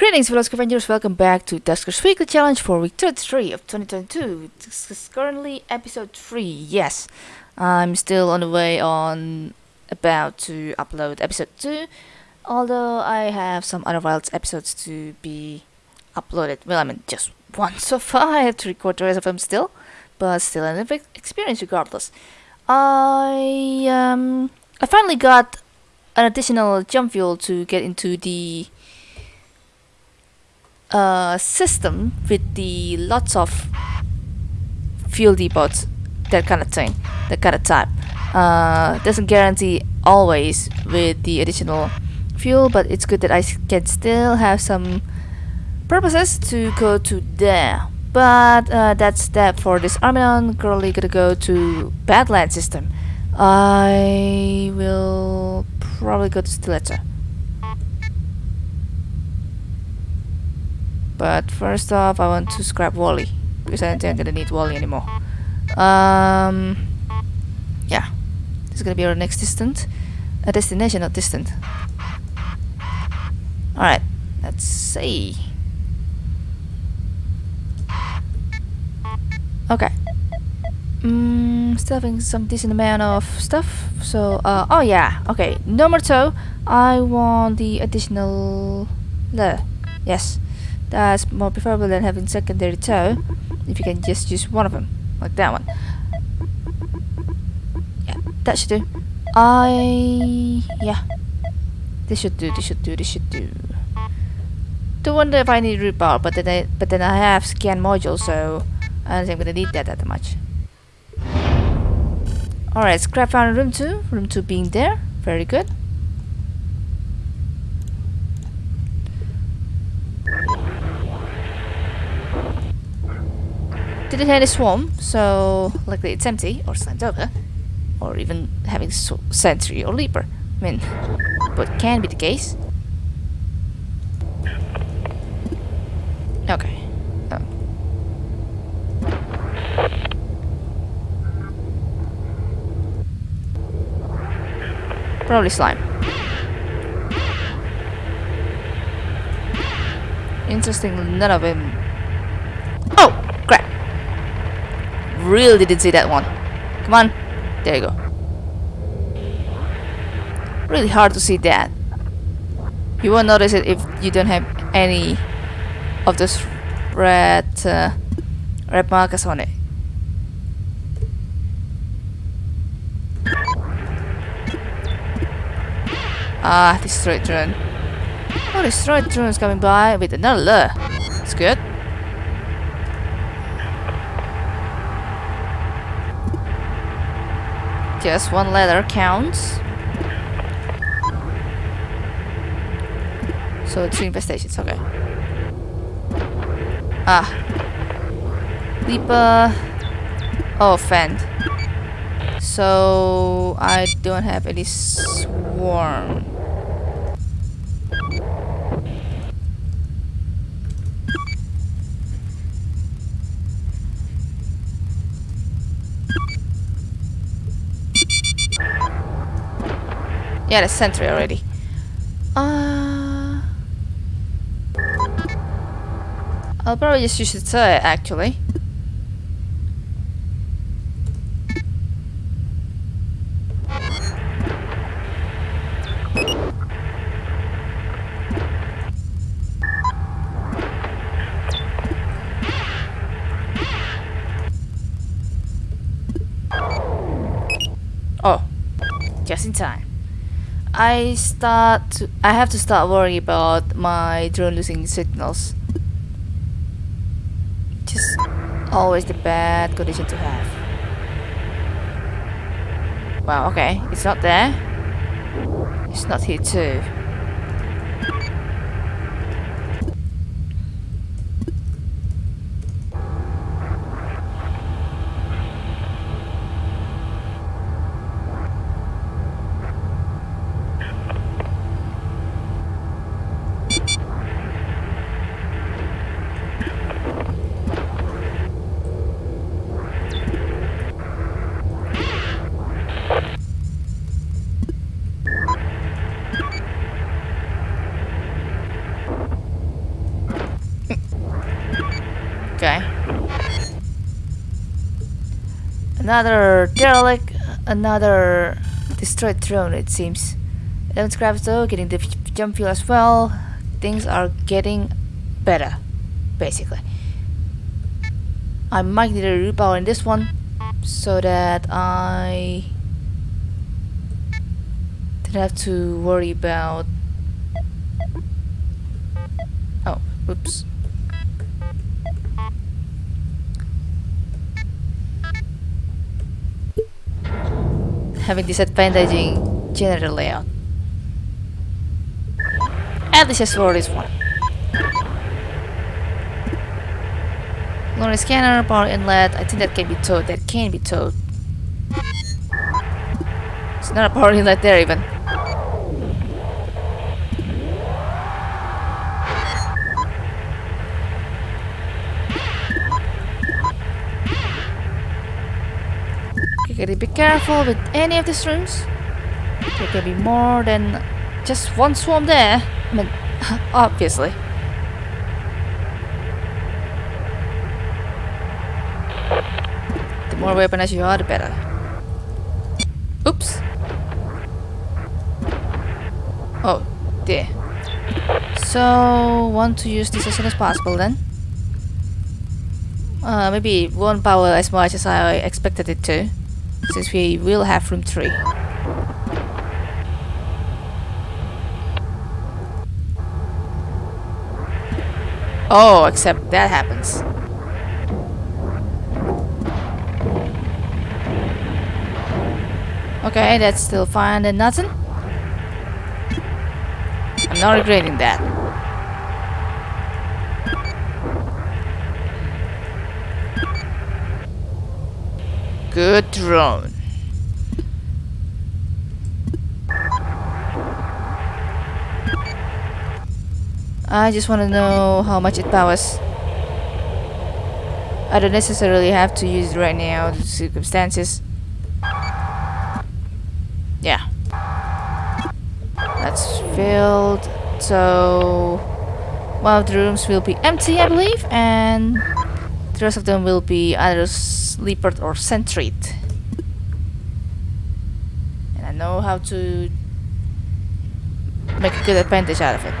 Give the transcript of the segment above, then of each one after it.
Greetings, fellow scavengers. Welcome back to Dusker's Weekly Challenge for week 33 of 2022. This is currently episode 3. Yes, I'm still on the way on about to upload episode 2. Although I have some other wild episodes to be uploaded. Well, I mean, just one so far. I have to record the rest of them still. But still an experience regardless. I, um, I finally got an additional jump fuel to get into the uh, system with the lots of fuel depots, that kind of thing, that kind of type. Uh, doesn't guarantee always with the additional fuel, but it's good that I can still have some purposes to go to there. But uh, that's that for this Armanon. Currently gonna go to Badland system. I will probably go to Stiletto. But first off, I want to scrap Wally because I don't think I'm gonna need Wally anymore. Um, yeah, this is gonna be our next distant, a destination, not distant. All right, let's see. Okay. Mm, still having some decent amount of stuff. So, uh, oh yeah, okay. Number two, I want the additional. Le, yes. That's more preferable than having secondary toe. If you can just use one of them, like that one. Yeah, that should do. I yeah. This should do. This should do. This should do. Don't wonder if I need root bar, but then I but then I have scan module, so I don't think I'm gonna need that that much. Alright, scrap found room two. Room two being there. Very good. Didn't have any swarm, so likely it's empty or slammed over, or even having s sentry or leaper. I mean, but can be the case. Okay. Probably slime. Interestingly, none of them. Oh! Really didn't see that one. Come on, there you go. Really hard to see that. You won't notice it if you don't have any of those red uh, red markers on it. Ah, destroyed drone. Oh, destroyed drone is coming by with another lure. It's good. Just one letter counts. So two infestations, okay. Ah. Leaper. Oh, fend. So I don't have any swarm. Yeah, the sentry already. Uh, I'll probably just use the turret actually. I start to, I have to start worrying about my drone losing signals. Just always the bad condition to have. Wow, okay, it's not there. It's not here too. Another derelict, another destroyed drone it seems. 11 scraps though, getting the jump fuel as well. Things are getting better, basically. I might need a repower in this one so that I don't have to worry about having disadvantaging general layout at least for this one Loading scanner, power inlet, I think that can be towed, that can be towed. It's not a power inlet there even. Gotta be careful with any of these rooms. There can be more than just one swarm there. I mean, obviously. The more weaponized you are, the better. Oops. Oh, dear. So, want to use this as soon as possible then. Uh, maybe it won't power as much as I expected it to, since we will have room 3. Oh, except that happens. Okay, that's still fine and nothing. I'm not regretting that. Good drone. I just want to know how much it powers. I don't necessarily have to use it right now, the circumstances. Yeah. That's filled. So one of the rooms will be empty, I believe, and the rest of them will be either sleepered or sentryed. And I know how to make a good advantage out of it.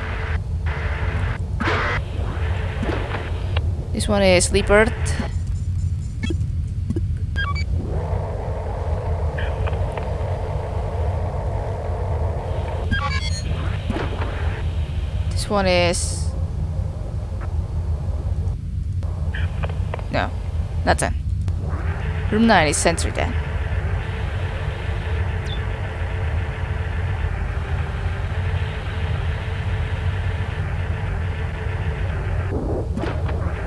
This one is sleepered. This one is... No, not 10. Room 9 is sentry then.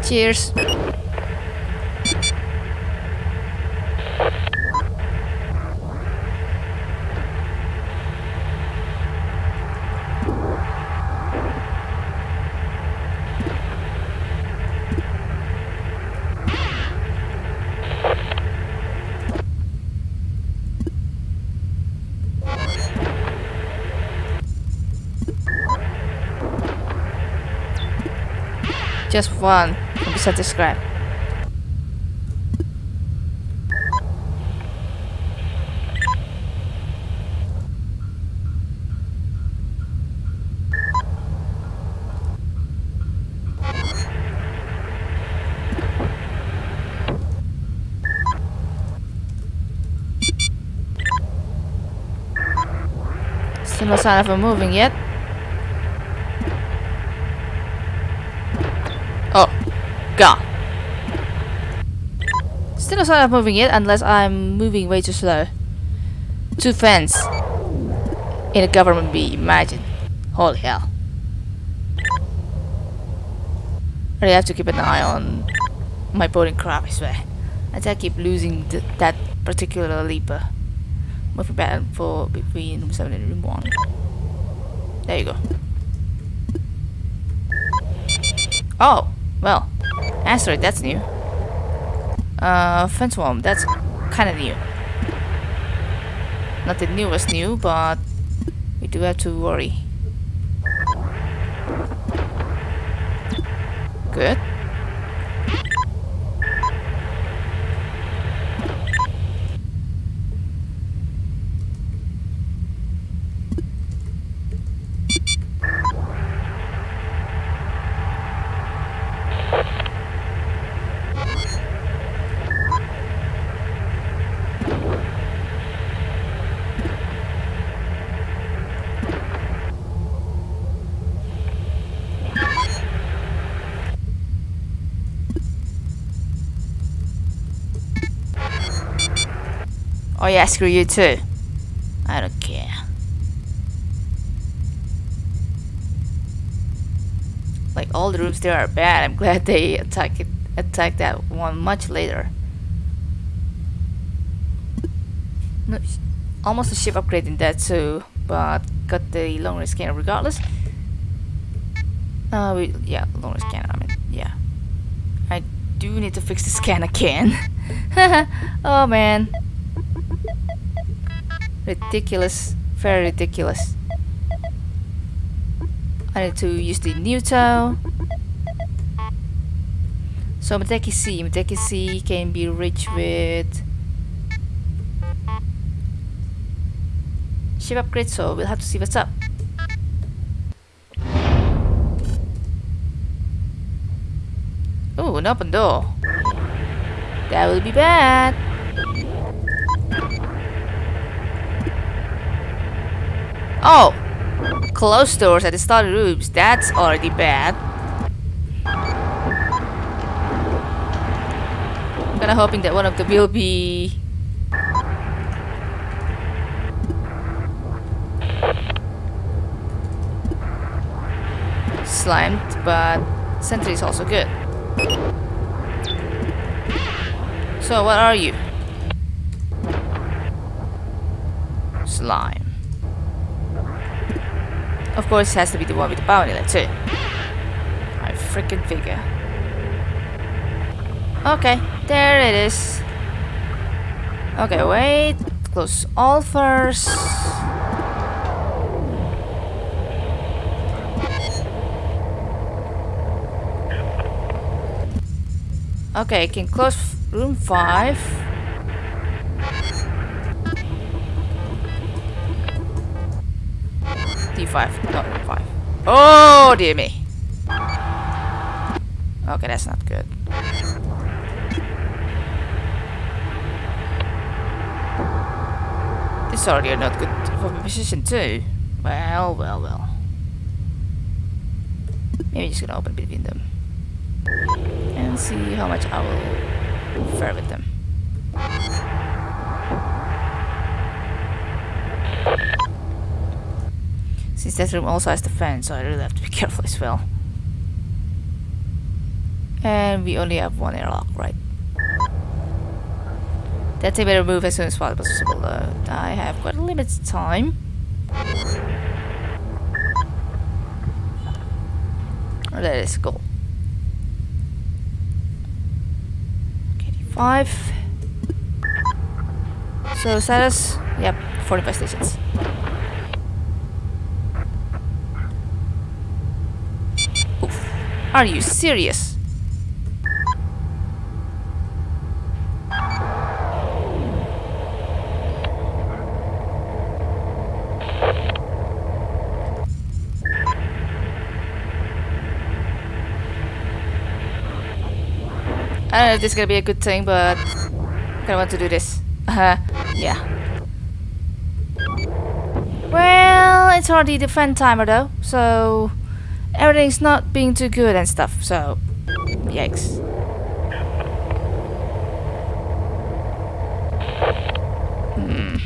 Cheers. One. Be subscribe. Still no sign of him moving yet. Gone. Still no sign of moving it unless I'm moving way too slow. Two fans in a government bee, imagine. Holy hell. I really have to keep an eye on my boarding craft, I swear. As I keep losing th that particular leaper. Moving back and forth between room 7 and room 1. There you go. Oh. Asteroid, that's new. Uh, Worm, that's kinda new. Not the newest new, but we do have to worry. Good. Oh yeah, screw you too. I don't care. Like all the rooms there are bad. I'm glad they attack it attack that one much later. No, almost a ship upgrade in that too, but got the long range scanner regardless. Uh, we, yeah, long range scanner. I mean, yeah. I do need to fix the scan again. oh man, ridiculous, very ridiculous. I need to use the Newtow. So Meteki C, Meteki C can be reached with ship upgrade, so we'll have to see what's up. Oh, an open door. That will be bad. Oh! Closed doors at the study rooms. That's already bad. I'm kinda hoping that one of them will be... Slimed, but Sentry is also good. So, what are you? Slime. Of course, it has to be the one with the inlet too. I freaking figure. Okay, there it is. Okay, wait. Close all first. Okay, can close room 5. D5, not 5. Oh, dear me. Okay, that's not good. This already not good for my position too. Well, well, well. Maybe just gonna open between them. And see how much I will fare Since that room also has the fan, so I really have to be careful as well. And we only have one airlock, right? That's a better move as soon as possible. Uh, I have quite a limited time. Let us go. KD5. So status, yep, 45 stations. Are you serious? I don't know if this is gonna be a good thing, but I kinda want to do this. Uh, yeah. Well, it's already the fun timer though, so everything's not being too good and stuff, so yikes. Hmm.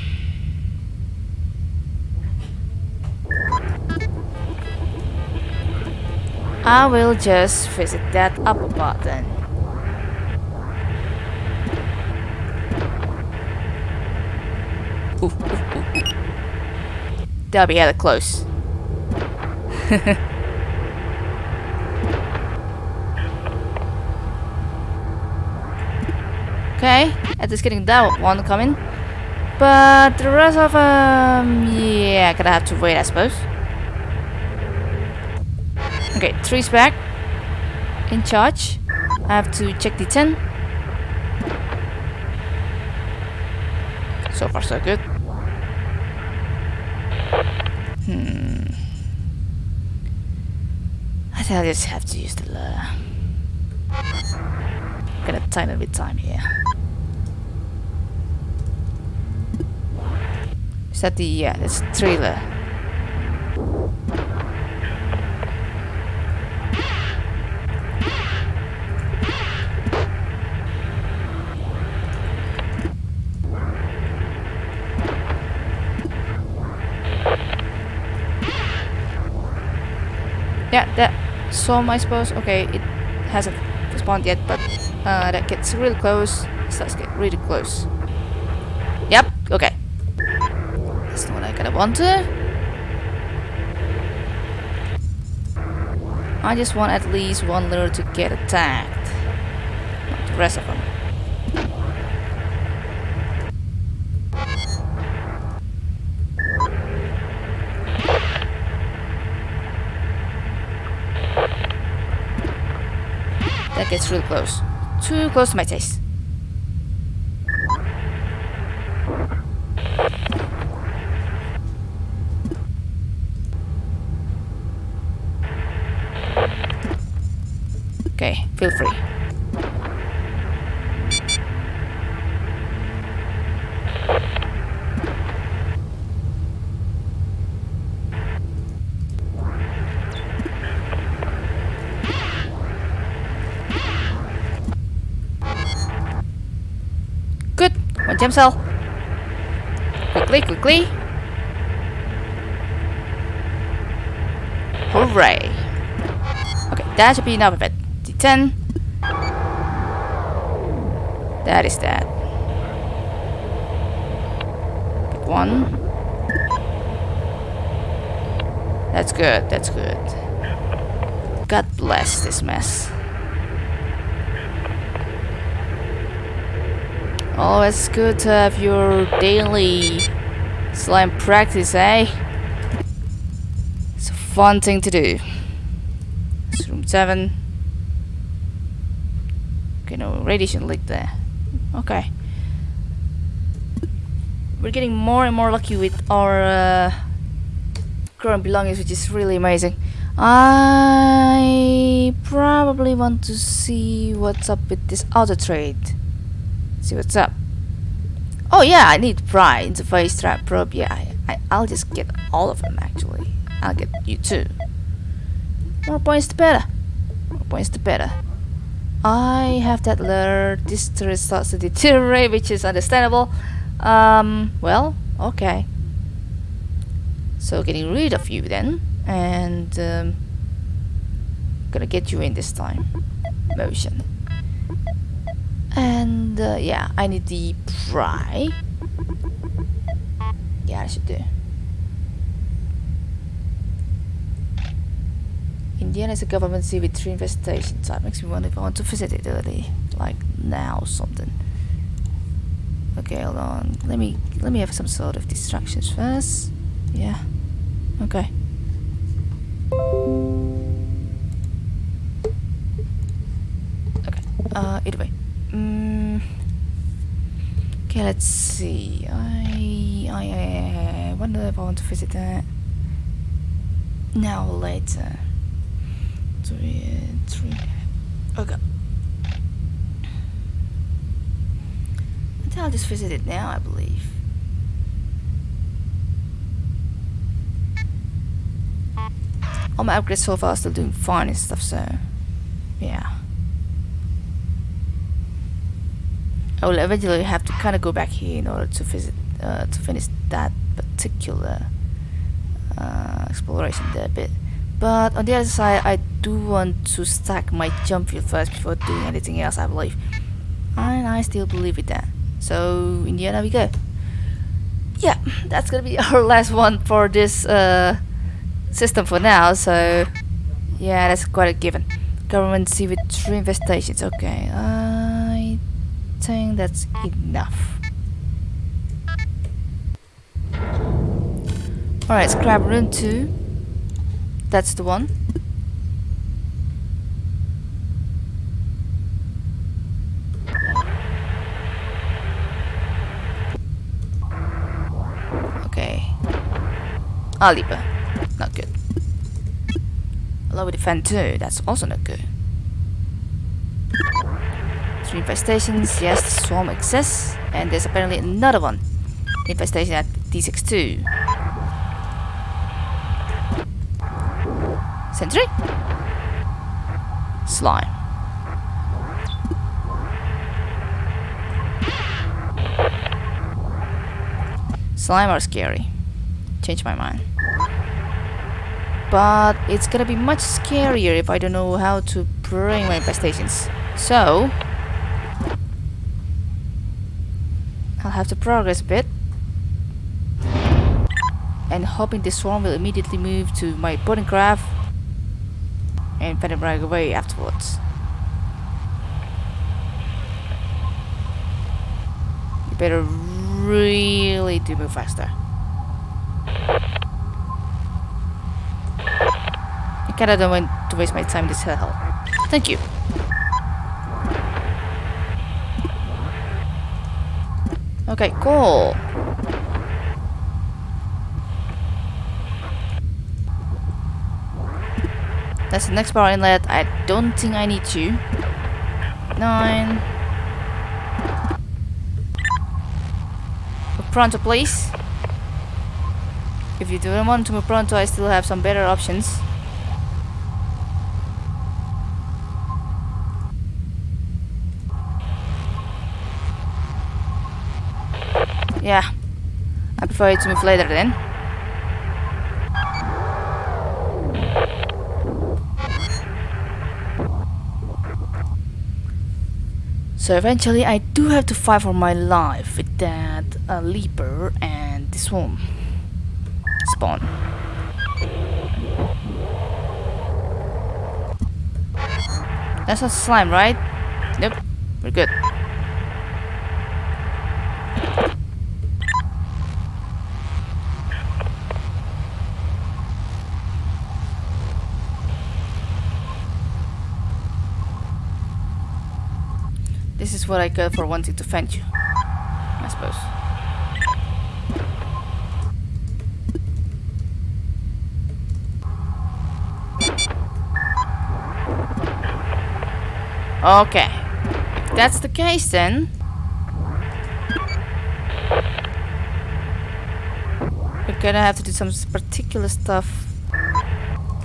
I will just visit that upper button. Ooh, ooh, ooh. That'll be hella close. Okay, at least getting that one coming. But the rest of them, yeah, gonna have to wait, I suppose. Okay, three's back. In charge. I have to check the 10. So far, so good. Hmm. I think I just have to use the lure. Gonna time it with time here. Is that the... Uh, yeah, that's trailer. Yeah, that some I suppose. Okay, it hasn't spawned yet, but uh, that gets really close. Starts get really close. Want to. I just want at least one lure to get attacked. Not the rest of them. That gets real close. Too close to my taste. Okay, feel free. Good. One gem cell. Quickly, quickly. Hooray. Okay, that should be enough of it. D10. That is that. One. That's good, that's good. God bless this mess. Always good to have your daily slime practice, eh? It's a fun thing to do. It's room 7. Radiation leak there. Okay. We're getting more and more lucky with our uh, current belongings, which is really amazing. I probably want to see what's up with this auto trade. See what's up. Oh yeah, I need pry, interface, trap, probe. Yeah, I, I, I'll just get all of them actually. I'll get you too. More points the better. More points the better. I have that lure. This turret starts to deteriorate, which is understandable. Um, well, okay. So getting rid of you then, and um, gonna get you in this time. Motion. And uh, yeah, I need the pry. Yeah, I should do. Indiana is a government city with three infestation type. Makes me wonder if I want to visit it early, like now or something. Okay, hold on. Let me let me have some sort of distractions first. Yeah. Okay. Okay. Uh, either way. Mm. Okay, let's see. I, I, I, I wonder if I want to visit that now or later. Three, three. Okay. I think I'll just visit it now, I believe. All my upgrades so far are still doing fine and stuff, so yeah. I will eventually have to kind of go back here in order to visit, uh, to finish that particular uh, exploration there a bit. But on the other side, I do want to stack my jump fuel first before doing anything else, I believe. And I still believe in that. So, in the end, we go. Yeah, that's gonna be our last one for this uh, system for now, so yeah, that's quite a given. Government see with three infestations, okay. I think that's enough. Alright, scrap room 2. That's the one. Okay. Ah, Aliba. Not good. Lower defend too. That's also not good. Three infestations. Yes, swarm exists. And there's apparently another one. Infestation at D62. Sentry? Slime. Slime are scary. Change my mind. but it's gonna be much scarier if I don't know how to bring my infestations. So, I'll have to progress a bit. And hoping this swarm will immediately move to my boarding craft and fend them right away afterwards. You better really do move faster. I kinda don't want to waste my time this hell. Thank you. Okay, cool. That's the next power inlet. I don't think I need to. Nine. Pronto, please. If you don't want to move pronto, I still have some better options. Yeah. I prefer it to move later then. So eventually I do have to fight for my life with that uh, leaper and this one spawn. That's a slime, right? Nope. We're good. This is what I got for wanting to fend you. I suppose. Okay. If that's the case then... We're gonna have to do some particular stuff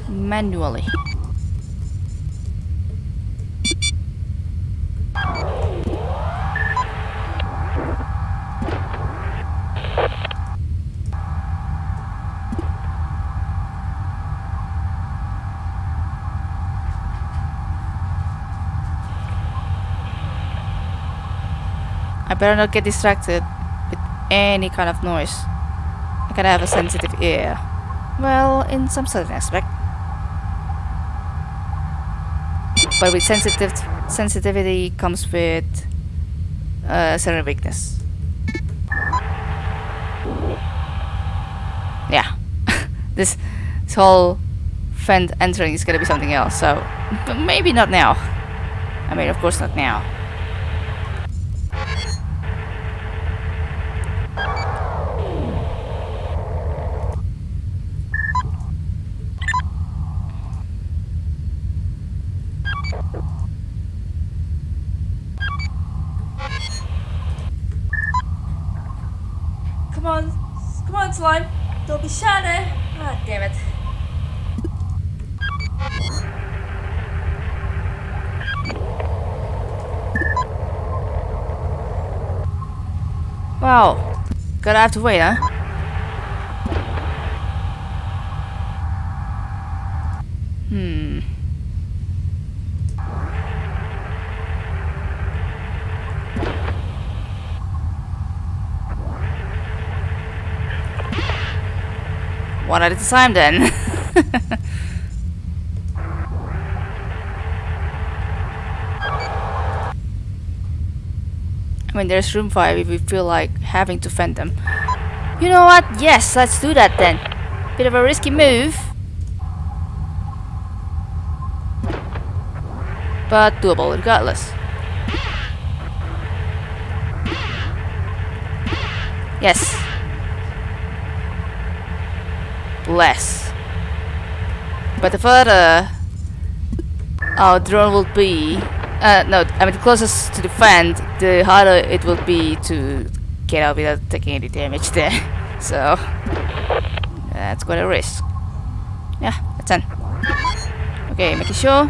manually. Better not get distracted with any kind of noise. I gotta have a sensitive ear. Well, in some certain aspect. But with sensitive sensitivity comes with uh, certain weakness. Yeah, this this whole friend entering is gonna be something else. So, but maybe not now. I mean, of course not now. Come on, come on, slime. Don't be shy Ah, damn it. Wow. Gotta have to wait, huh? Hmm. One at a time then. mean, there's room for it if we feel like having to fend them. You know what? Yes, let's do that then. Bit of a risky move. But doable regardless. Yes. Bless. But the further our drone will be, uh, no, I mean the closest to the fan, the harder it will be to get out without taking any damage there. So that's quite a risk. Yeah, that's done. Okay, making sure.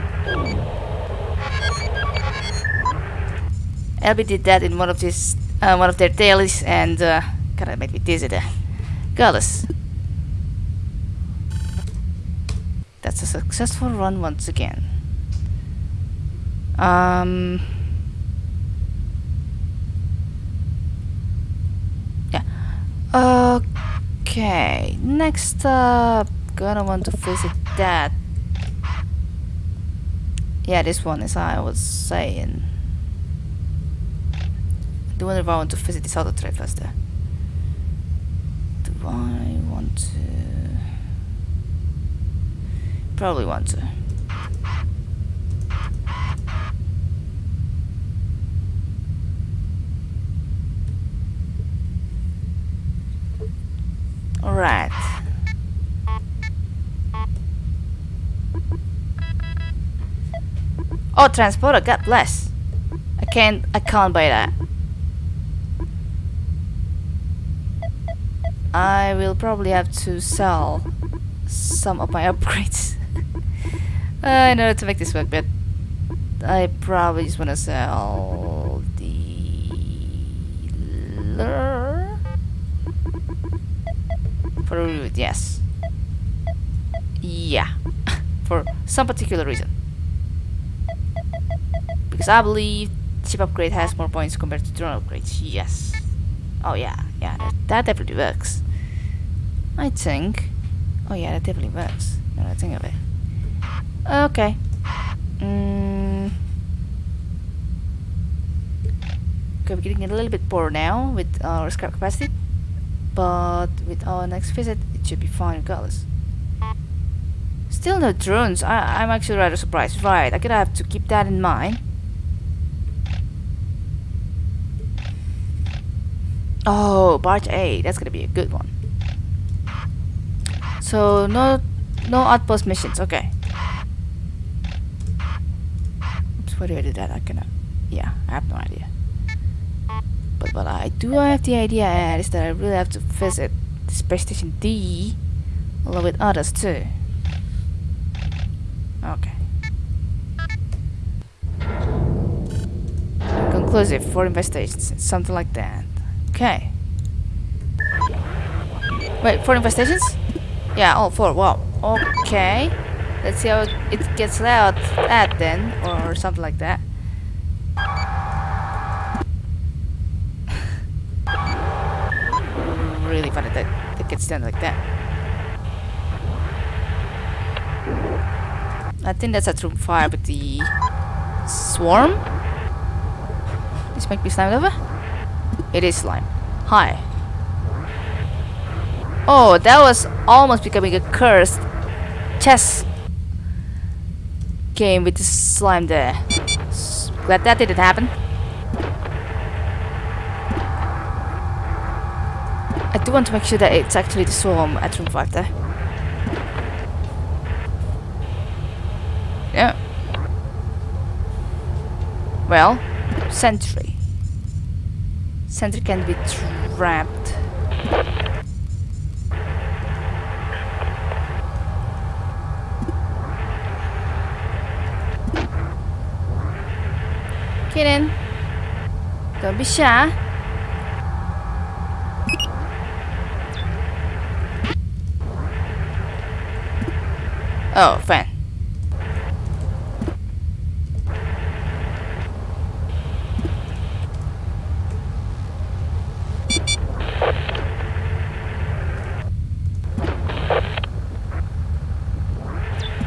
LB did that in one of his, uh, one of their dailies, and uh, of made me dizzy there. Regardless, That's a successful run once again. Um. Yeah. Okay. Next up, gonna want to visit that. Yeah, this one, is I was saying. Do wonder if I want to visit this other trade first. There. Do I want to? Probably want to. Alright. Oh, transporter, God bless. I can't, I can't buy that. I will probably have to sell some of my upgrades. Uh, I know to make this work, but I probably just want to sell the Yes. Yeah, for some particular reason. Because I believe ship upgrade has more points compared to drone upgrades. Yes. Oh yeah, yeah, that, that definitely works. I think. Oh yeah, that definitely works. Now I think of it. Okay. Mm. Okay, we're getting a little bit poor now with our scrap capacity, but with our next visit, it should be fine regardless. Still no drones. I I'm actually rather surprised. Right, I'm gonna have to keep that in mind. Oh, barge A. That's gonna be a good one. So no, no outpost missions. Okay. Oops, where did I do that? I cannot. Yeah, I have no idea. But what I do have the idea at is that I really have to visit the space station D, along with others too. Okay. Conclusive for investigations, something like that. Okay. Wait, four investigations? Yeah, all four. Wow. Okay. Let's see how it gets out at then, or something like that. really funny like that. I think that's a true fire with the swarm. This might be slime over. It is slime. Hi. Oh, that was almost becoming a cursed chess game with the slime there. Glad that didn't happen. I do want to make sure that it's actually the swarm at room 5 there. Yeah. Well, sentry. Sentry can be trapped. Get in. Don't be shy. Oh, fine.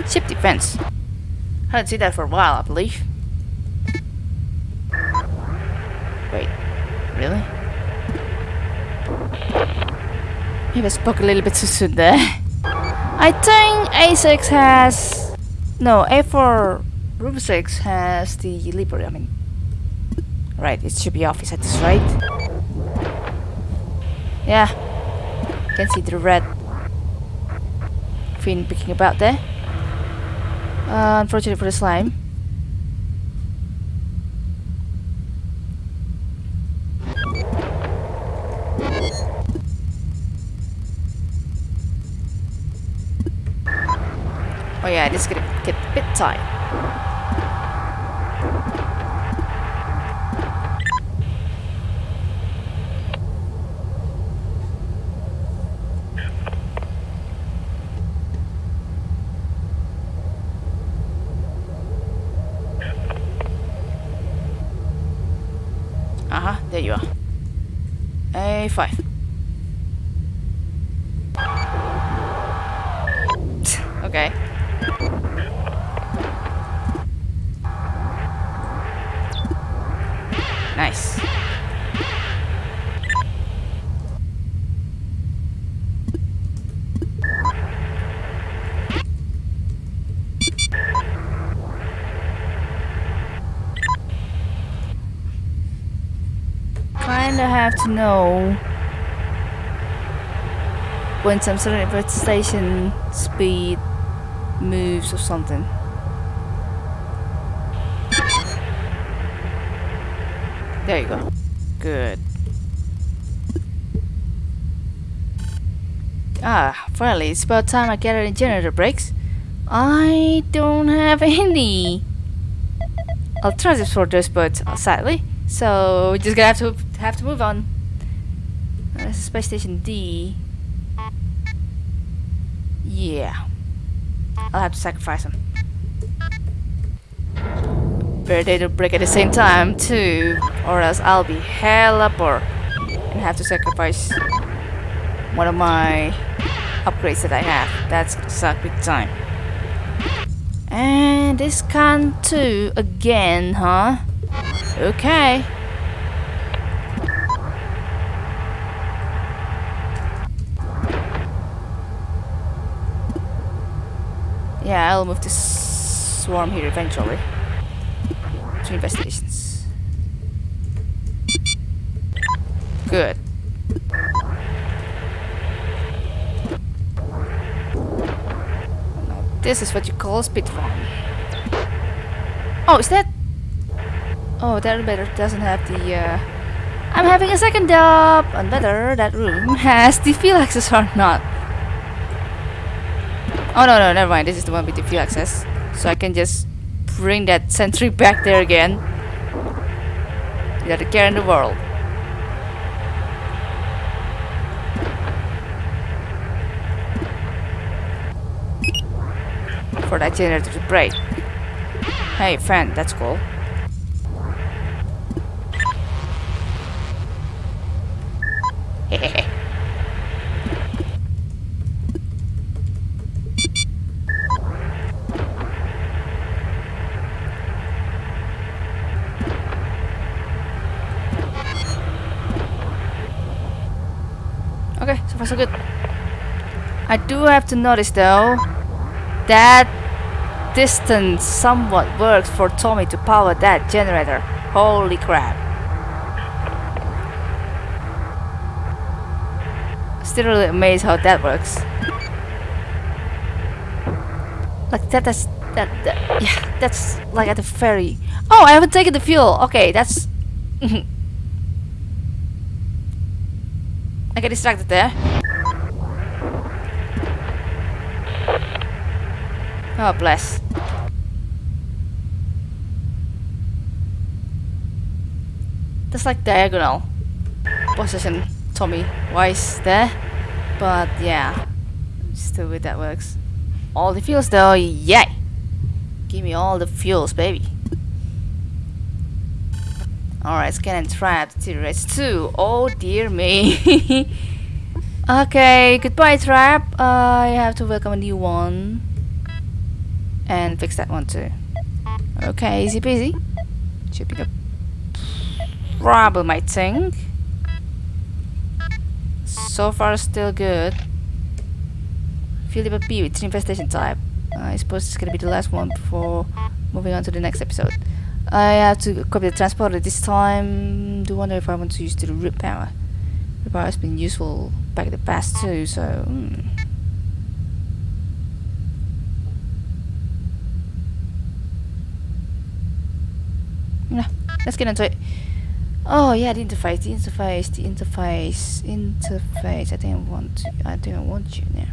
Ship defense. I haven't seen that for a while, I believe. Wait, really? Maybe I spoke a little bit too soon there. I think A6 has... No, A4 Room 6 has the Libra, I mean... Right, it should be off, is that this right? Yeah. Can see the red fin picking about there. Uh, unfortunately for the slime. Oh yeah, this is gonna get a bit tight. There you are. A5. okay. Nice. Kinda have to know when some sort of station speed moves or something. There you go. Good. Ah, finally, it's about time I get any generator breaks. I don't have any alternatives for birds, uh, sadly. So we're just gonna have to have to move on. Uh, space station D. Yeah, I'll have to sacrifice them. Better they don't break at the same time too, or else I'll be hella poor and have to sacrifice one of my upgrades that I have. That's suck big time. And this can too again, huh? Okay. Yeah, I'll move this swarm here eventually. To investigations. Good. This is what you call a speed farm. Oh, is that Oh, that better doesn't have the, uh... I'm having a second job! And whether that room has the field access or not. Oh, no, no, never mind. This is the one with the field access. So I can just bring that sentry back there again. Without a care in the world. For that generator to break. Hey, fan, that's cool. okay, so far so good. I do have to notice though that distance somewhat works for Tommy to power that generator. Holy crap. Still really amazed how that works. Like that that's that, that yeah, that's like at the ferry. Oh, I haven't taken the fuel. Okay, that's I get distracted there. Oh, bless. That's like diagonal position Tommy Wise there. But yeah, still with that works. All the fuels though, yay! Give me all the fuels, baby. Alright, scan and trap deteriorates too. Oh dear me. okay, goodbye trap. I have to welcome a new one. And fix that one too. Okay, easy peasy. Should be the problem, I think. So far, still good. Philip B with infestation type. I suppose it's gonna be the last one before moving on to the next episode. I have to copy the transporter this time. Do wonder if I want to use the root power. The power has been useful back in the past too, so. Hmm. Yeah, let's get into it. Oh yeah, the interface, the interface, the interface, interface. I didn't want to. I didn't want you now.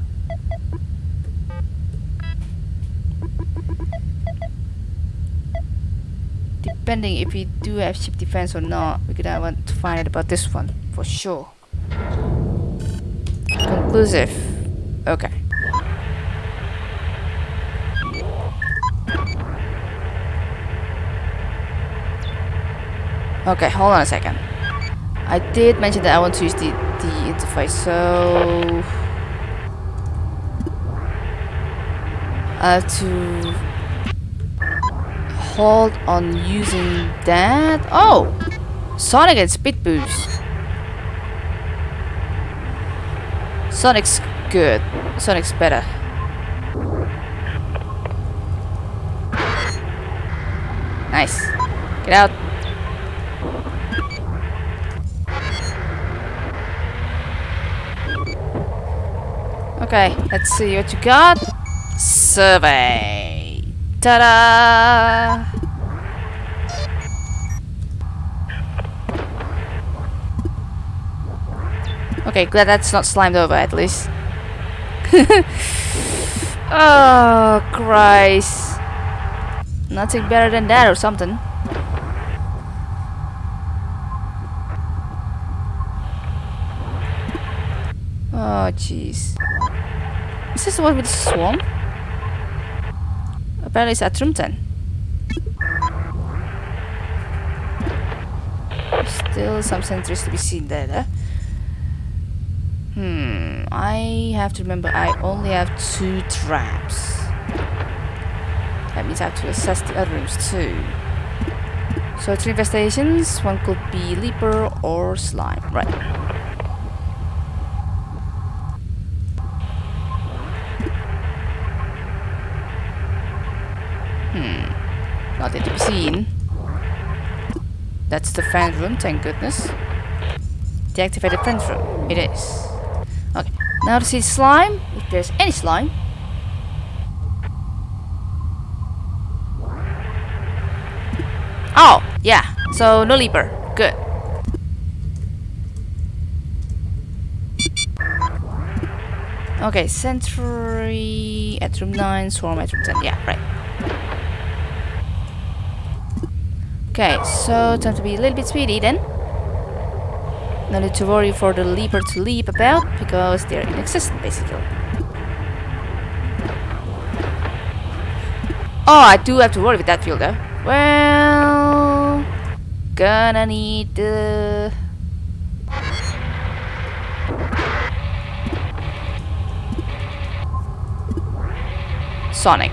Depending if we do have ship defense or not, we're gonna want to find out about this one for sure. Conclusive. Okay. Okay, hold on a second. I did mention that I want to use the, the interface, so... I have to hold on using that. Oh! Sonic and speed boost. Sonic's good. Sonic's better. Nice. Get out. Okay, let's see what you got. Survey. Ta-da! Okay, glad that's not slimed over at least. oh, Christ. Nothing better than that or something. Oh, jeez. Is this the one with the swarm? Apparently it's at room 10. Still some sentries to be seen there, though. Hmm, I have to remember I only have two traps. That means I have to assess the other rooms too. So three investigations, one could be Leaper or Slime, right. Hmm, nothing to be seen. That's the fan room, thank goodness. Deactivated fan room, it is. Okay, now to see slime, if there's any slime. Oh, yeah, so no leaper, good. Okay, sentry at room 9, swarm at room 10, yeah, right. Okay, so time to be a little bit speedy then. No need to worry for the leaper to leap about, because they're inexistent basically. Oh, I do have to worry with that field though. Well, gonna need the... Sonic.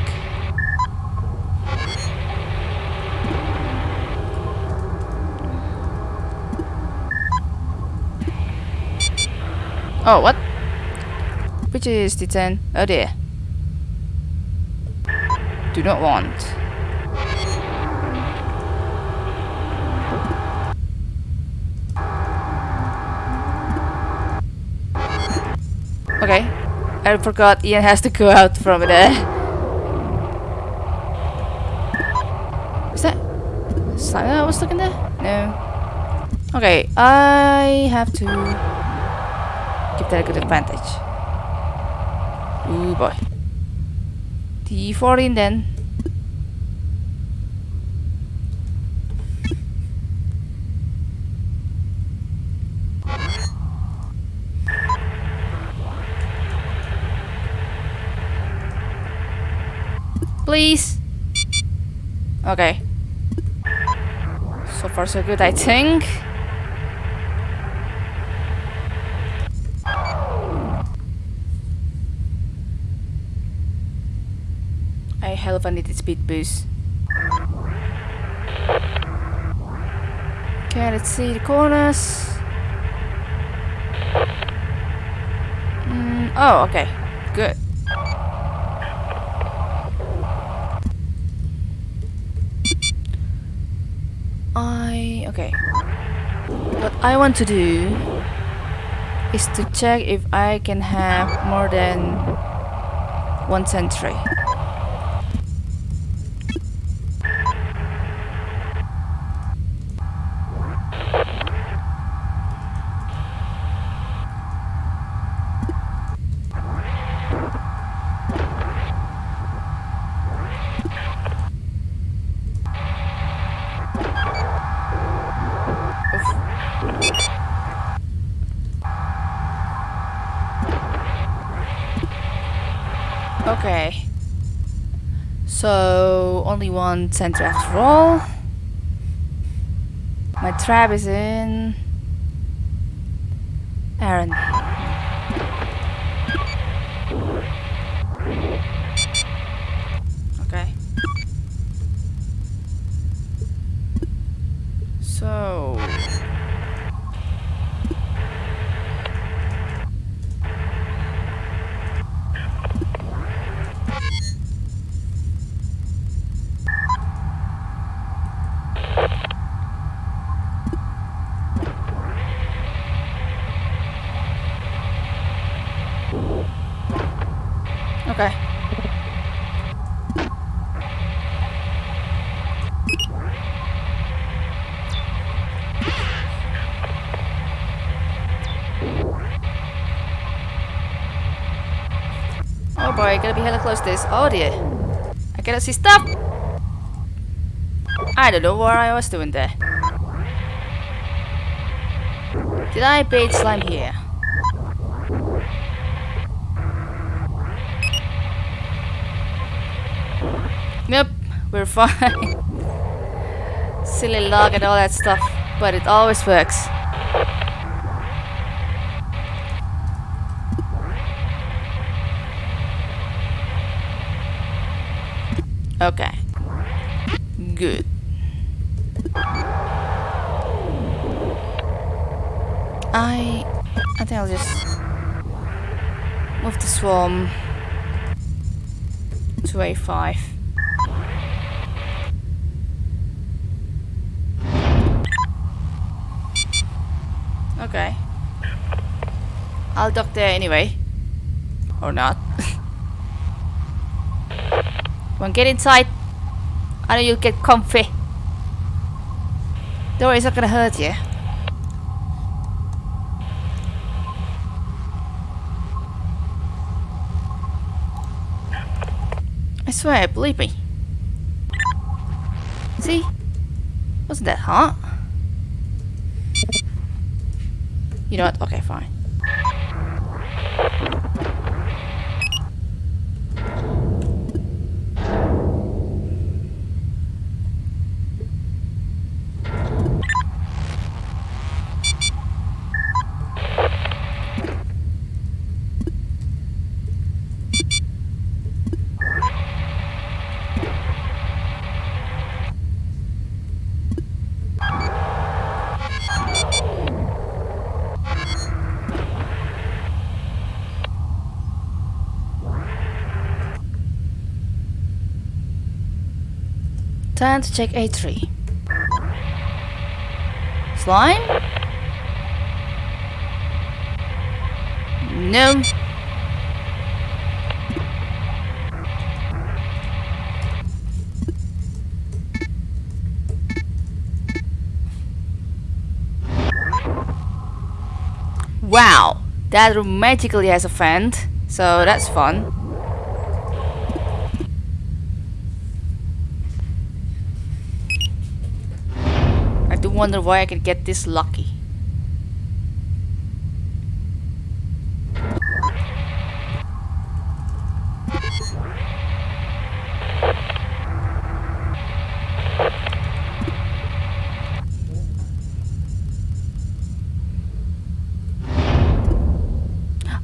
Oh, what? Which is the 10? Oh dear. Do not want. Okay. I forgot Ian has to go out from there. Is that... Slime I was looking there? No. Okay, I have to give a good advantage. Ooh boy. D14 then. Please. Okay. So far so good, I think. I a needed speed boost. Okay, let's see the corners. Mm, oh, okay. Good. I... okay. What I want to do is to check if I can have more than one sentry. Okay. One center after all. My trap is in Okay. Oh boy, gotta be hella close to this. Oh dear. I gotta see stuff! I don't know what I was doing there. Did I bait slime here? Nope, we're fine. Silly log and all that stuff, but it always works. Okay. Good. I I think I'll just move the swarm to A5. Okay. I'll dock there anyway. Or not. Come on, get inside. I know you'll get comfy. Don't worry, it's not gonna hurt you. I swear, believe me. See? Wasn't that hot? You know what? Okay, fine. Time to check A3. Slime? No. Wow, that room magically has a vent, so that's fun. Do wonder why I can get this lucky.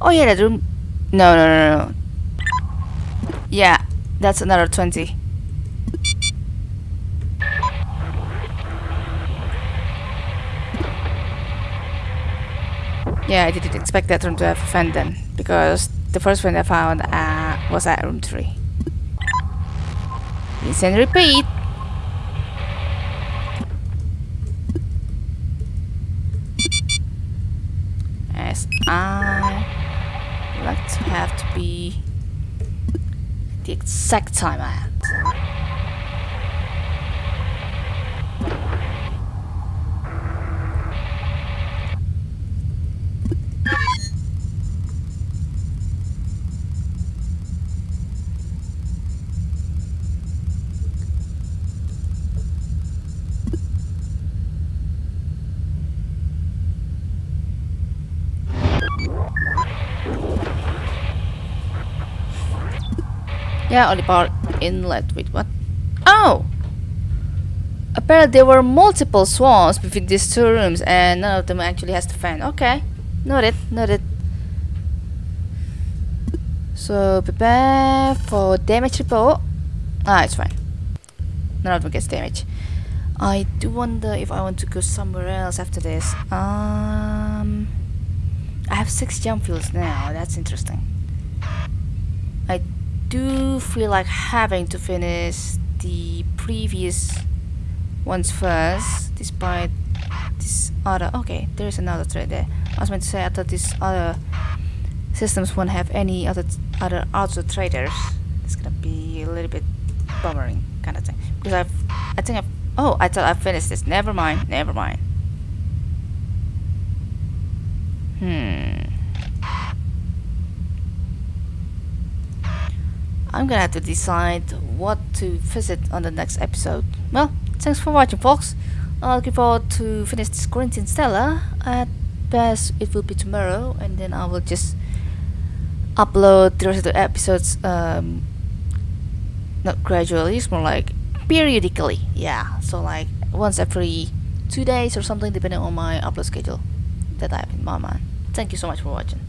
Oh yeah, that room. No, no, no, no. Yeah, that's another 20. Yeah, I didn't expect that room to have a vent then, because the first one I found uh, was at room 3. Rinse and repeat. As I like to have to be the exact time I had. Yeah, power inlet with what? Oh! Apparently there were multiple swans between these two rooms and none of them actually has the fan. Okay. Noted, noted. So prepare for damage report. Ah, it's fine. None of them gets damage. I do wonder if I want to go somewhere else after this. Um, I have six jump fuels now. That's interesting. Do feel like having to finish the previous ones first, despite this other. Okay, there's another thread there. I was meant to say I thought these other systems won't have any other other auto traders. It's gonna be a little bit bummering kind of thing because I've I think I've oh I thought I finished this. Never mind. Never mind. Hmm. I'm gonna have to decide what to visit on the next episode. Well, thanks for watching, folks. I'm looking forward to finish this Corinthian Stella. At best, it will be tomorrow, and then I will just upload the rest of the episodes. Um, not gradually, it's more like periodically. Yeah, so like once every two days or something, depending on my upload schedule that I have in my mind. Thank you so much for watching.